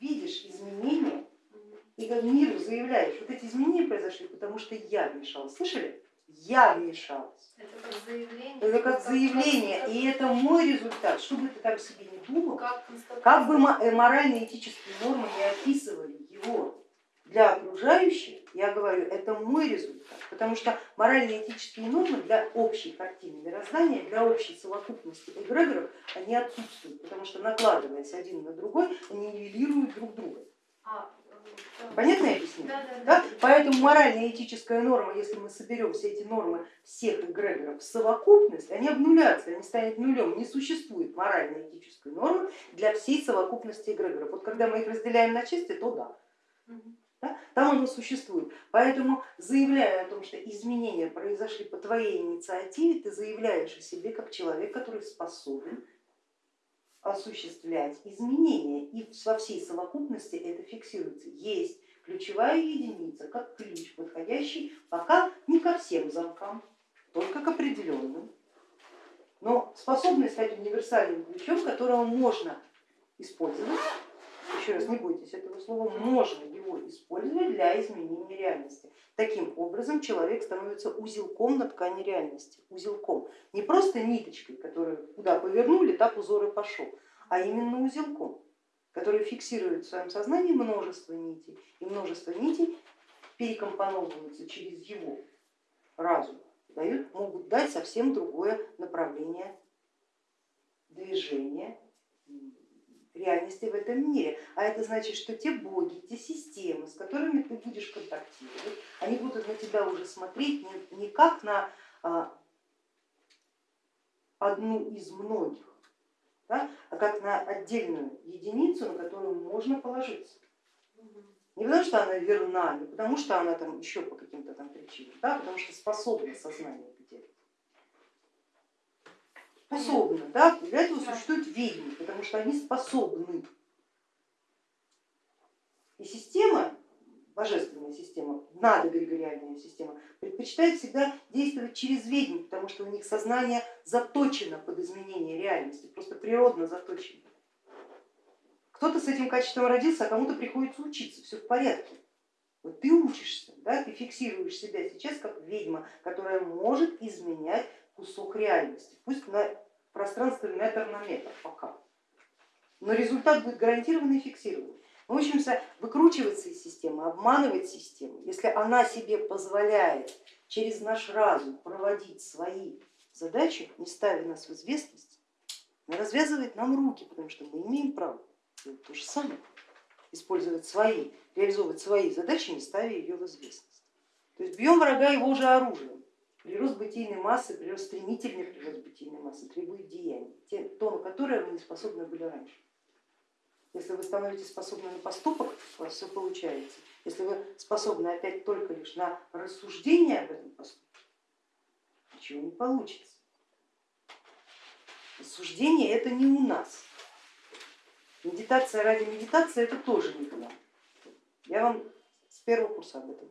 видишь изменения и как миру заявляешь, вот эти изменения произошли, потому что я вмешалась. Слышали? Я вмешалась. Это как заявление. Это как заявление, и это мой результат. Что бы ты там себе не думал, Как, бы э, морально-этические нормы не описывали его для окружающих, я говорю, это мой результат, потому что морально-этические нормы для общей картины мироздания, для общей совокупности эгрегоров, они отсутствуют, потому что накладываясь один на другой, они нивелируют друг друга. А, Понятно я объясню? Да, да, да? да. Поэтому морально-этическая норма, если мы соберем все эти нормы всех эгрегоров в совокупность, они обнулятся, они станут нулем. Не существует морально-этической нормы для всей совокупности эгрегоров. Вот когда мы их разделяем на части, то да. Да? Там оно существует. Поэтому заявляя о том, что изменения произошли по твоей инициативе, ты заявляешь о себе как человек, который способен осуществлять изменения и во всей совокупности это фиксируется. Есть ключевая единица, как ключ, подходящий пока не ко всем замкам, только к определенным, но способный стать универсальным ключом, которого можно использовать, еще раз не бойтесь этого слова, можно его использовать для изменения реальности. Таким образом человек становится узелком на ткани реальности, узелком, не просто ниточкой, которую куда повернули, так узор и пошел, а именно узелком, который фиксирует в своем сознании множество нитей, и множество нитей перекомпоновываются через его разум, дают, могут дать совсем другое направление движения реальности в этом мире. А это значит, что те боги, те системы, с которыми ты будешь контактировать, они будут на тебя уже смотреть не как на а, одну из многих, да, а как на отдельную единицу, на которую можно положиться. Не потому что она верна, не потому что она там еще по каким-то там причинам, да, а потому что способна сознание способны, да? для этого существуют ведьмы, потому что они способны. И система, божественная система, надогригориальная система, предпочитает всегда действовать через ведьм, потому что у них сознание заточено под изменение реальности, просто природно заточено. Кто-то с этим качеством родился, а кому-то приходится учиться, все в порядке. Вот ты учишься, да, ты фиксируешь себя сейчас как ведьма, которая может изменять кусок реальности, пусть на пространстве метр на метр пока, но результат будет гарантированно и фиксированный. Мы учимся выкручиваться из системы, обманывать систему, если она себе позволяет через наш разум проводить свои задачи, не ставя нас в известность, она развязывает нам руки, потому что мы имеем право делать то же самое, использовать свои, реализовывать свои задачи, не ставя ее в известность. То есть бьем врага его же оружием. Прирост бытийной массы, прирост стремительный прирост бытийной массы требует деяний, то, на которое вы не способны были раньше. Если вы становитесь способны на поступок, у вас все получается. Если вы способны опять только лишь на рассуждение об этом поступке, ничего не получится. Рассуждение это не у нас. Медитация ради медитации это тоже не к нам. Я вам с первого курса об этом.